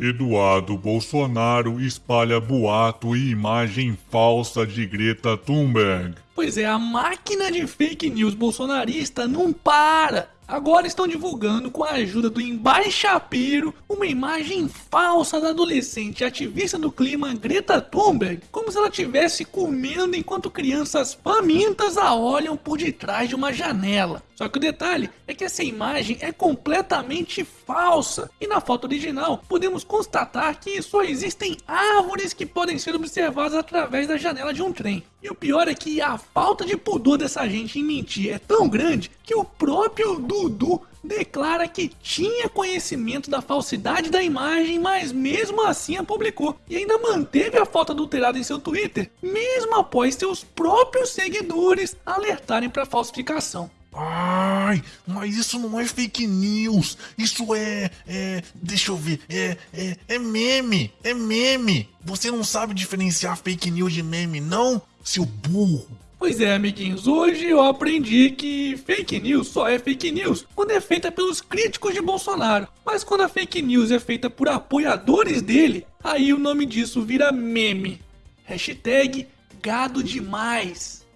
Eduardo Bolsonaro espalha boato e imagem falsa de Greta Thunberg. Pois é, a máquina de fake news bolsonarista não para. Agora estão divulgando, com a ajuda do Embaixapiro, uma imagem falsa da adolescente ativista do clima Greta Thunberg, como se ela estivesse comendo enquanto crianças famintas a olham por detrás de uma janela. Só que o detalhe é que essa imagem é completamente falsa, e na foto original podemos constatar que só existem árvores que podem ser observadas através da janela de um trem. E o pior é que a falta de pudor dessa gente em mentir é tão grande que o próprio Dudu declara que tinha conhecimento da falsidade da imagem, mas mesmo assim a publicou. E ainda manteve a foto adulterada em seu Twitter, mesmo após seus próprios seguidores alertarem para falsificação. Ai, mas isso não é fake news. Isso é. é deixa eu ver. É, é, é meme. É meme. Você não sabe diferenciar fake news de meme, não? Seu burro. Pois é, amiguinhos, hoje eu aprendi que fake news só é fake news quando é feita pelos críticos de Bolsonaro. Mas quando a fake news é feita por apoiadores dele, aí o nome disso vira meme. Hashtag gado demais.